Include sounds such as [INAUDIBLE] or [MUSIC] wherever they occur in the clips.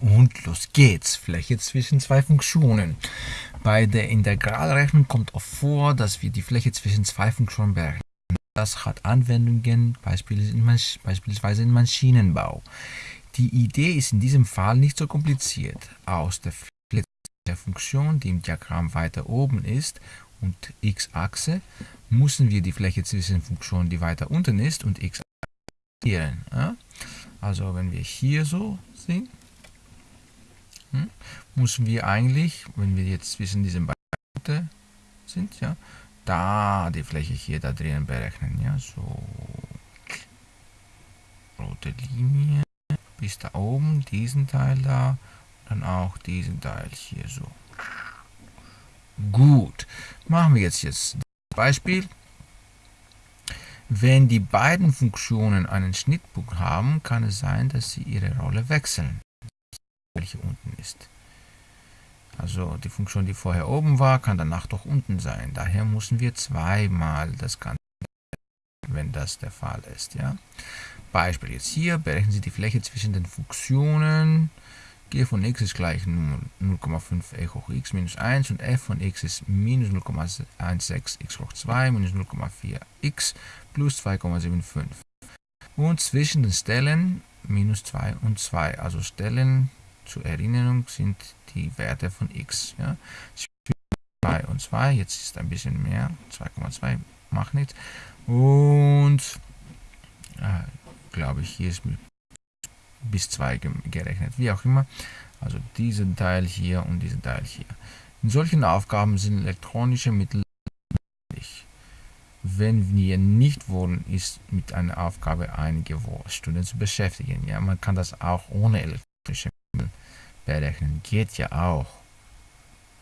Und los geht's. Fläche zwischen zwei Funktionen. Bei der Integralrechnung kommt oft vor, dass wir die Fläche zwischen zwei Funktionen berechnen. Das hat Anwendungen beispielsweise im Maschinenbau. Die Idee ist in diesem Fall nicht so kompliziert. Aus der Fläche der Funktion, die im Diagramm weiter oben ist, und x-Achse, müssen wir die Fläche zwischen Funktionen, die weiter unten ist, und x ja? Also wenn wir hier so sind, hm, müssen wir eigentlich, wenn wir jetzt zwischen diesen beiden sind, ja, da die Fläche hier da drinnen berechnen. Ja, so rote Linie bis da oben, diesen Teil da, dann auch diesen Teil hier so. Gut, machen wir jetzt jetzt Beispiel. Wenn die beiden Funktionen einen Schnittpunkt haben, kann es sein, dass sie ihre Rolle wechseln, welche unten ist. Also die Funktion, die vorher oben war, kann danach doch unten sein. Daher müssen wir zweimal das Ganze, wenn das der Fall ist. Ja? Beispiel jetzt hier, berechnen Sie die Fläche zwischen den Funktionen von x ist gleich 0,5 e hoch x minus 1 und f von x ist minus 0,16 x hoch 2 minus 0,4 x plus 2,75. Und zwischen den Stellen minus 2 und 2. Also Stellen zur Erinnerung sind die Werte von x. Ja. 2 und 2, jetzt ist ein bisschen mehr, 2,2 macht nichts. Und äh, glaube ich, hier ist bis 2 gerechnet, wie auch immer. Also diesen Teil hier und diesen Teil hier. In solchen Aufgaben sind elektronische Mittel wenn wir nicht wollen, ist mit einer Aufgabe einige Stunden zu beschäftigen. Ja, man kann das auch ohne elektrische Mittel berechnen. Geht ja auch.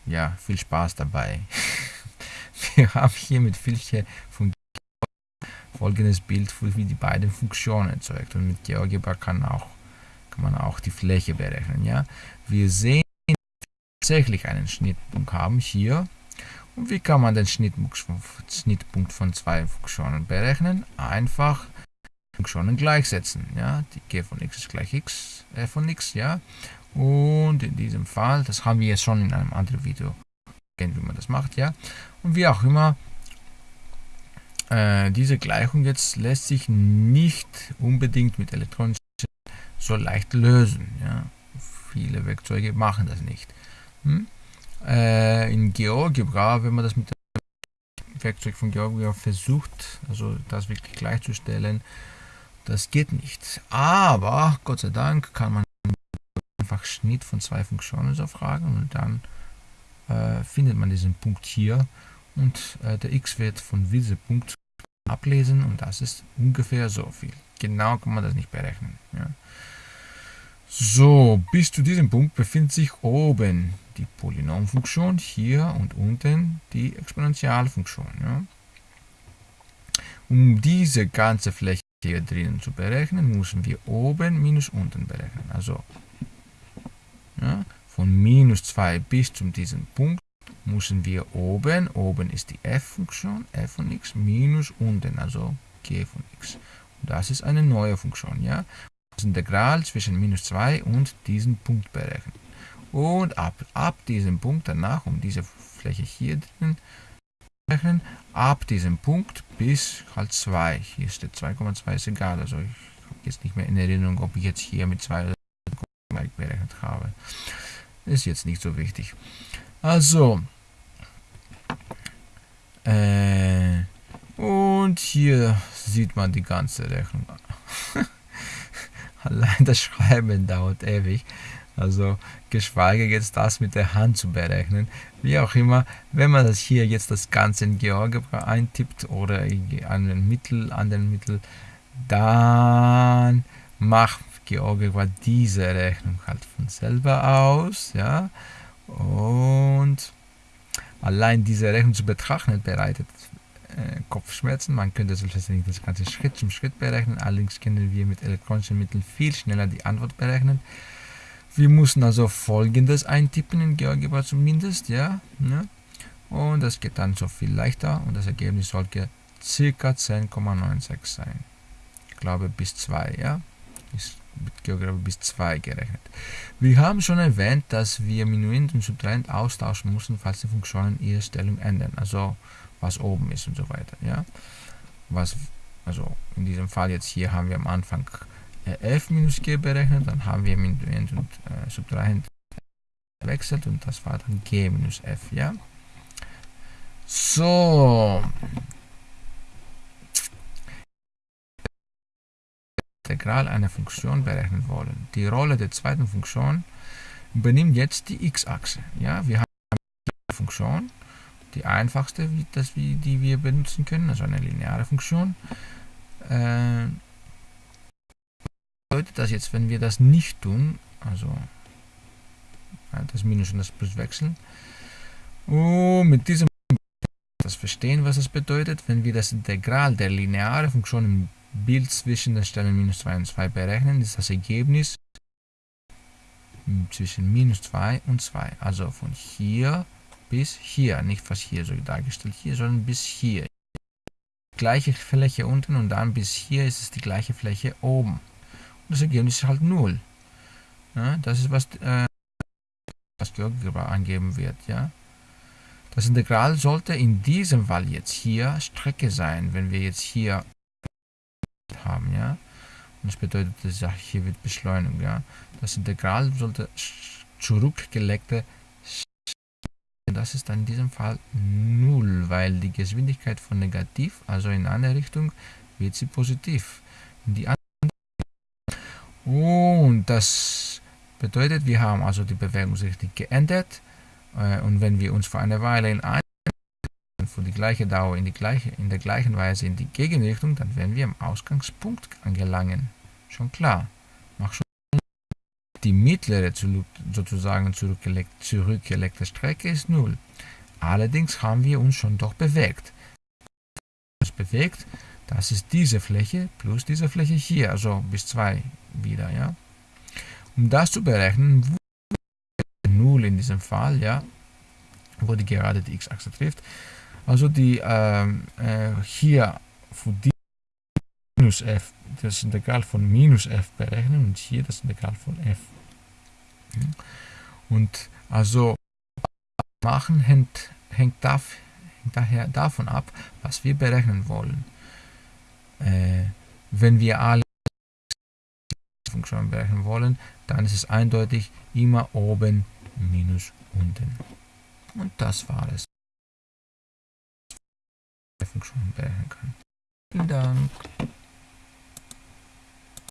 Ja, viel Spaß dabei. [LAUGHS] wir haben hier mit Filche von folgendes Bild, wie die beiden Funktionen erzeugt. Und mit GeoGebra kann auch kann man auch die Fläche berechnen. Ja? Wir sehen tatsächlich einen Schnittpunkt haben hier. Und wie kann man den Schnittpunkt von zwei Funktionen berechnen? Einfach Funktionen gleichsetzen. Ja? Die g von x ist gleich x äh, von x. Ja? Und in diesem Fall, das haben wir jetzt schon in einem anderen Video gesehen, wie man das macht. Ja? Und wie auch immer, äh, diese Gleichung jetzt lässt sich nicht unbedingt mit elektronischen so leicht lösen. Ja? Viele Werkzeuge machen das nicht. Hm? Äh, in GeoGebra, wenn man das mit dem Werkzeug von GeoGebra versucht, also das wirklich gleichzustellen, das geht nicht. Aber Gott sei Dank kann man einfach Schnitt von zwei Funktionen so fragen und dann äh, findet man diesen Punkt hier und äh, der x-Wert von diesem Punkt ablesen und das ist ungefähr so viel. Genau kann man das nicht berechnen. Ja. So, bis zu diesem Punkt befindet sich oben die Polynomfunktion, hier und unten die Exponentialfunktion. Ja. Um diese ganze Fläche hier drinnen zu berechnen, müssen wir oben minus unten berechnen. Also ja, von minus 2 bis zu diesem Punkt müssen wir oben, oben ist die f-Funktion, f von x, minus unten, also g von x. Und das ist eine neue Funktion. Ja? Integral zwischen minus 2 und diesem Punkt berechnen. Und ab, ab diesem Punkt danach, um diese Fläche hier drin berechnen, ab diesem Punkt bis halt 2. Hier ist der 2,2 ist egal, also ich habe jetzt nicht mehr in Erinnerung, ob ich jetzt hier mit 2 berechnet habe. Ist jetzt nicht so wichtig. Also, äh, und hier sieht man die ganze Rechnung. Allein das Schreiben dauert ewig. Also geschweige jetzt das mit der Hand zu berechnen. Wie auch immer, wenn man das hier jetzt das Ganze in GeoGebra eintippt oder an den Mittel, an den Mittel, dann macht GeoGebra diese Rechnung halt von selber aus. Ja? Und allein diese Rechnung zu betrachten bereitet Kopfschmerzen. Man könnte selbstverständlich das Ganze Schritt zum Schritt berechnen, allerdings können wir mit elektronischen Mitteln viel schneller die Antwort berechnen. Wir müssen also folgendes eintippen in GeoGebra zumindest, ja, ne? und das geht dann so viel leichter und das Ergebnis sollte ca. 10,96 sein. Ich glaube bis 2, ja, ist mit GeoGebra bis 2 gerechnet. Wir haben schon erwähnt, dass wir Minuend und Subtrahend austauschen müssen, falls die Funktionen ihre Stellung ändern, also was oben ist und so weiter. Ja? Was, also in diesem Fall jetzt hier haben wir am Anfang äh, f minus g berechnet, dann haben wir Minuend und äh, Subtrahend wechselt und das war dann g minus f. Ja? So, Integral einer Funktion berechnen wollen. Die Rolle der zweiten Funktion übernimmt jetzt die x-Achse. Ja, wir haben eine Funktion, die einfachste, das, die wir benutzen können, also eine lineare Funktion. Äh, bedeutet das jetzt, wenn wir das nicht tun, also das Minus und das Plus wechseln, und mit diesem das verstehen, was das bedeutet, wenn wir das Integral der linearen Funktion im Bild zwischen den Stellen minus 2 und 2 berechnen, ist das Ergebnis zwischen minus 2 und 2. Also von hier bis hier, nicht was hier so dargestellt hier, sondern bis hier. Gleiche Fläche unten und dann bis hier ist es die gleiche Fläche oben. Und das Ergebnis ist halt 0. Ja, das ist was, äh, was GeoGebra angeben wird. Ja. Das Integral sollte in diesem Fall jetzt hier Strecke sein, wenn wir jetzt hier haben, ja. Und das bedeutet, dass hier wird beschleunigt, ja. Das Integral sollte zurückgelegte das ist dann in diesem Fall 0, weil die Geschwindigkeit von negativ, also in eine Richtung, wird sie positiv. In die andere Und das bedeutet, wir haben also die Bewegungsrichtung geändert. Äh, und wenn wir uns für eine Weile in eine für die gleiche Dauer in, die gleiche, in der gleichen Weise in die Gegenrichtung, dann werden wir am Ausgangspunkt angelangen. Schon klar. Mach schon die mittlere sozusagen zurückgelegte Strecke ist 0. Allerdings haben wir uns schon doch bewegt. Das bewegt, das ist diese Fläche plus diese Fläche hier, also bis 2 wieder. Ja. Um das zu berechnen, 0 in diesem Fall, ja, wo die gerade die x-Achse trifft, also die ähm, äh, hier für die minus f das Integral von minus f berechnen und hier das Integral von f. Und also machen hängt, hängt, darf, hängt daher davon ab, was wir berechnen wollen. Äh, wenn wir alle Funktionen berechnen wollen, dann ist es eindeutig immer oben minus unten. Und das war es. Funktion berechnen kann. Vielen Dank.